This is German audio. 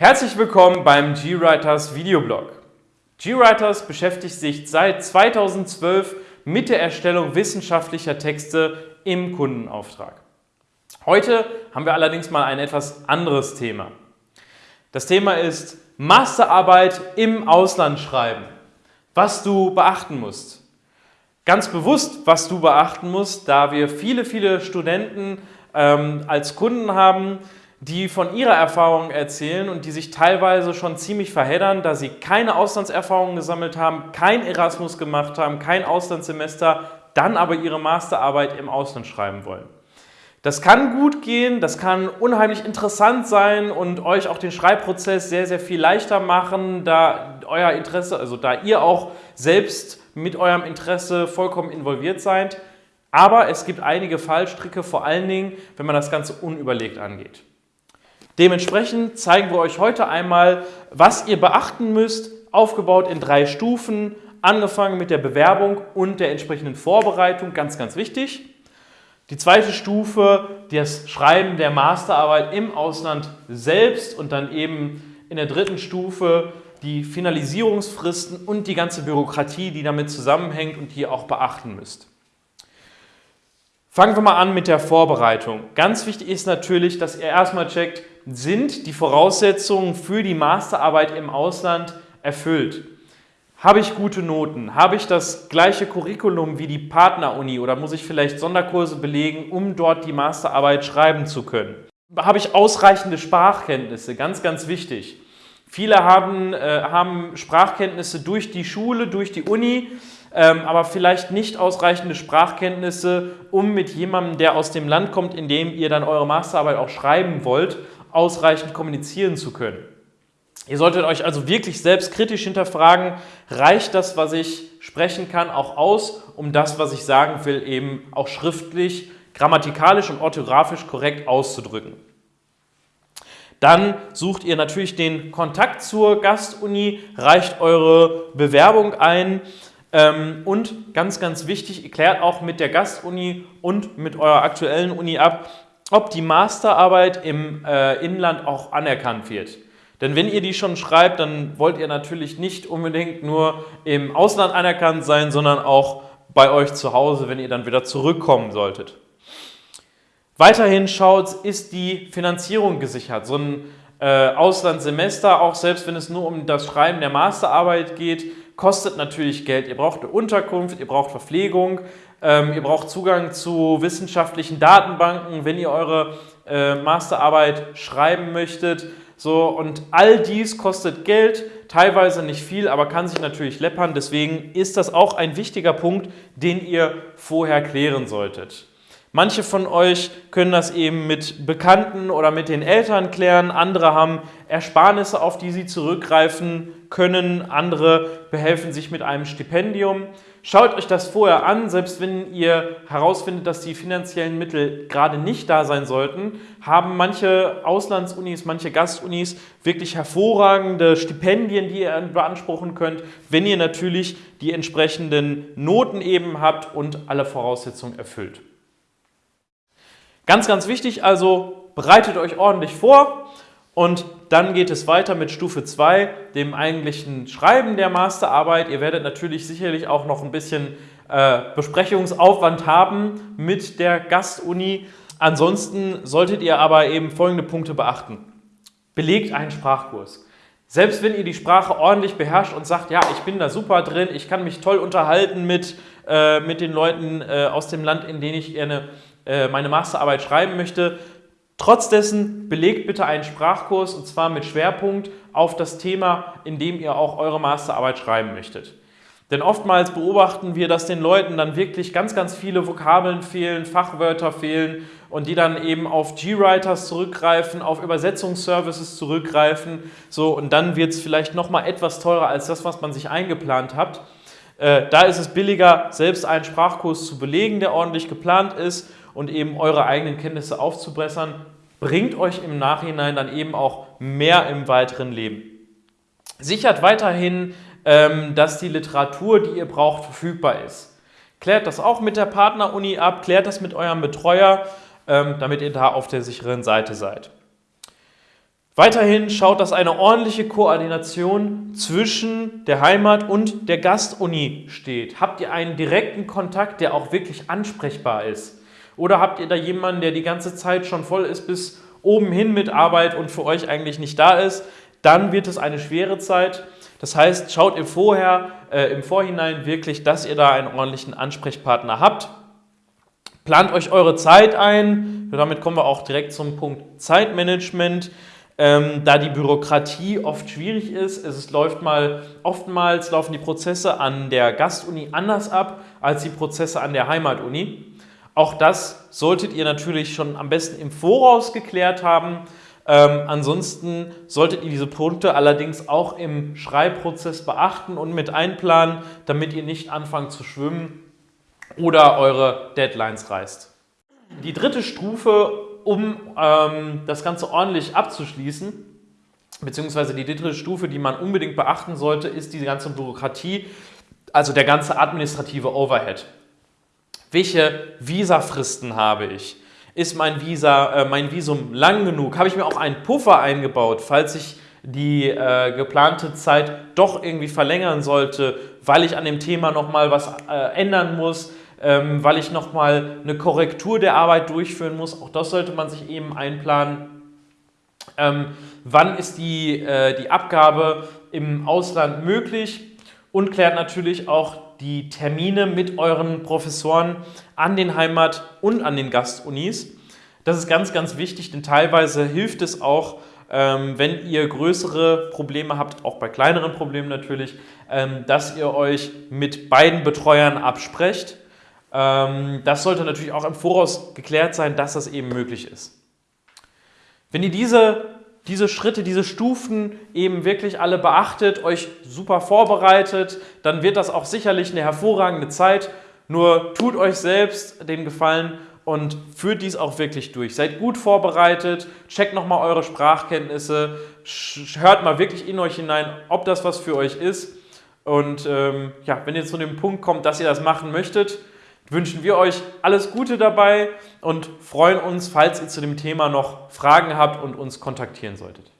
Herzlich willkommen beim GWriters Videoblog. GWriters beschäftigt sich seit 2012 mit der Erstellung wissenschaftlicher Texte im Kundenauftrag. Heute haben wir allerdings mal ein etwas anderes Thema. Das Thema ist Masterarbeit im Ausland schreiben. Was du beachten musst. Ganz bewusst, was du beachten musst, da wir viele, viele Studenten ähm, als Kunden haben, die von ihrer Erfahrung erzählen und die sich teilweise schon ziemlich verheddern, da sie keine Auslandserfahrungen gesammelt haben, kein Erasmus gemacht haben, kein Auslandssemester, dann aber ihre Masterarbeit im Ausland schreiben wollen. Das kann gut gehen, das kann unheimlich interessant sein und euch auch den Schreibprozess sehr, sehr viel leichter machen, da euer Interesse, also da ihr auch selbst mit eurem Interesse vollkommen involviert seid. Aber es gibt einige Fallstricke, vor allen Dingen, wenn man das Ganze unüberlegt angeht. Dementsprechend zeigen wir euch heute einmal, was ihr beachten müsst, aufgebaut in drei Stufen, angefangen mit der Bewerbung und der entsprechenden Vorbereitung, ganz, ganz wichtig. Die zweite Stufe, das Schreiben der Masterarbeit im Ausland selbst und dann eben in der dritten Stufe die Finalisierungsfristen und die ganze Bürokratie, die damit zusammenhängt und die ihr auch beachten müsst. Fangen wir mal an mit der Vorbereitung. Ganz wichtig ist natürlich, dass ihr erstmal checkt, sind die Voraussetzungen für die Masterarbeit im Ausland erfüllt. Habe ich gute Noten? Habe ich das gleiche Curriculum wie die Partneruni oder muss ich vielleicht Sonderkurse belegen, um dort die Masterarbeit schreiben zu können? Habe ich ausreichende Sprachkenntnisse? Ganz, ganz wichtig. Viele haben, äh, haben Sprachkenntnisse durch die Schule, durch die Uni, ähm, aber vielleicht nicht ausreichende Sprachkenntnisse, um mit jemandem, der aus dem Land kommt, in dem ihr dann eure Masterarbeit auch schreiben wollt, ausreichend kommunizieren zu können. Ihr solltet euch also wirklich selbst kritisch hinterfragen, reicht das, was ich sprechen kann, auch aus, um das, was ich sagen will, eben auch schriftlich, grammatikalisch und orthografisch korrekt auszudrücken. Dann sucht ihr natürlich den Kontakt zur Gastuni, reicht eure Bewerbung ein ähm, und ganz, ganz wichtig, klärt auch mit der Gastuni und mit eurer aktuellen Uni ab, ob die Masterarbeit im äh, Inland auch anerkannt wird. Denn wenn ihr die schon schreibt, dann wollt ihr natürlich nicht unbedingt nur im Ausland anerkannt sein, sondern auch bei euch zu Hause, wenn ihr dann wieder zurückkommen solltet. Weiterhin schaut, ist die Finanzierung gesichert. So ein äh, Auslandssemester, auch selbst wenn es nur um das Schreiben der Masterarbeit geht, kostet natürlich Geld. Ihr braucht eine Unterkunft, ihr braucht Verpflegung, ähm, ihr braucht Zugang zu wissenschaftlichen Datenbanken, wenn ihr eure äh, Masterarbeit schreiben möchtet. So, und all dies kostet Geld, teilweise nicht viel, aber kann sich natürlich läppern. Deswegen ist das auch ein wichtiger Punkt, den ihr vorher klären solltet. Manche von euch können das eben mit Bekannten oder mit den Eltern klären, andere haben Ersparnisse, auf die sie zurückgreifen können, andere behelfen sich mit einem Stipendium. Schaut euch das vorher an, selbst wenn ihr herausfindet, dass die finanziellen Mittel gerade nicht da sein sollten, haben manche Auslandsunis, manche Gastunis wirklich hervorragende Stipendien, die ihr beanspruchen könnt, wenn ihr natürlich die entsprechenden Noten eben habt und alle Voraussetzungen erfüllt. Ganz, ganz wichtig also, bereitet euch ordentlich vor und dann geht es weiter mit Stufe 2, dem eigentlichen Schreiben der Masterarbeit. Ihr werdet natürlich sicherlich auch noch ein bisschen äh, Besprechungsaufwand haben mit der Gastuni. Ansonsten solltet ihr aber eben folgende Punkte beachten. Belegt einen Sprachkurs. Selbst wenn ihr die Sprache ordentlich beherrscht und sagt, ja, ich bin da super drin, ich kann mich toll unterhalten mit, äh, mit den Leuten äh, aus dem Land, in dem ich gerne äh, meine Masterarbeit schreiben möchte. Trotz belegt bitte einen Sprachkurs und zwar mit Schwerpunkt auf das Thema, in dem ihr auch eure Masterarbeit schreiben möchtet. Denn oftmals beobachten wir, dass den Leuten dann wirklich ganz, ganz viele Vokabeln fehlen, Fachwörter fehlen und die dann eben auf G-Writers zurückgreifen, auf Übersetzungsservices zurückgreifen. So, und dann wird es vielleicht nochmal etwas teurer als das, was man sich eingeplant hat. Äh, da ist es billiger, selbst einen Sprachkurs zu belegen, der ordentlich geplant ist und eben eure eigenen Kenntnisse aufzubessern, bringt euch im Nachhinein dann eben auch mehr im weiteren Leben. Sichert weiterhin, ähm, dass die Literatur, die ihr braucht, verfügbar ist. Klärt das auch mit der Partneruni ab, klärt das mit eurem Betreuer, ähm, damit ihr da auf der sicheren Seite seid. Weiterhin schaut, dass eine ordentliche Koordination zwischen der Heimat und der Gastuni steht. Habt ihr einen direkten Kontakt, der auch wirklich ansprechbar ist? Oder habt ihr da jemanden, der die ganze Zeit schon voll ist bis oben hin mit Arbeit und für euch eigentlich nicht da ist? Dann wird es eine schwere Zeit. Das heißt, schaut ihr vorher, äh, im Vorhinein wirklich, dass ihr da einen ordentlichen Ansprechpartner habt. Plant euch eure Zeit ein. Damit kommen wir auch direkt zum Punkt Zeitmanagement ähm, da die Bürokratie oft schwierig ist. Es läuft mal, oftmals laufen die Prozesse an der Gastuni anders ab als die Prozesse an der Heimatuni. Auch das solltet ihr natürlich schon am besten im Voraus geklärt haben. Ähm, ansonsten solltet ihr diese Punkte allerdings auch im Schreibprozess beachten und mit einplanen, damit ihr nicht anfangt zu schwimmen oder eure Deadlines reißt. Die dritte Stufe um ähm, das Ganze ordentlich abzuschließen, beziehungsweise die dritte Stufe, die man unbedingt beachten sollte, ist die ganze Bürokratie, also der ganze administrative Overhead. Welche Visafristen habe ich? Ist mein, Visa, äh, mein Visum lang genug? Habe ich mir auch einen Puffer eingebaut, falls ich die äh, geplante Zeit doch irgendwie verlängern sollte, weil ich an dem Thema nochmal was äh, ändern muss? ähm, weil ich nochmal eine Korrektur der Arbeit durchführen muss. Auch das sollte man sich eben einplanen. Ähm, wann ist die, äh, die Abgabe im Ausland möglich? Und klärt natürlich auch die Termine mit euren Professoren an den Heimat- und an den Gastunis. Das ist ganz, ganz wichtig, denn teilweise hilft es auch, ähm, wenn ihr größere Probleme habt, auch bei kleineren Problemen natürlich, ähm, dass ihr euch mit beiden Betreuern absprecht ähm, das sollte natürlich auch im Voraus geklärt sein, dass das eben möglich ist. Wenn ihr diese, diese Schritte, diese Stufen eben wirklich alle beachtet, euch super vorbereitet, dann wird das auch sicherlich eine hervorragende Zeit. Nur tut euch selbst den Gefallen und führt dies auch wirklich durch. Seid gut vorbereitet, checkt nochmal eure Sprachkenntnisse, hört mal wirklich in euch hinein, ob das was für euch ist. Und ähm, ja, wenn ihr zu dem Punkt kommt, dass ihr das machen möchtet, wünschen wir euch alles Gute dabei und freuen uns, falls ihr zu dem Thema noch Fragen habt und uns kontaktieren solltet.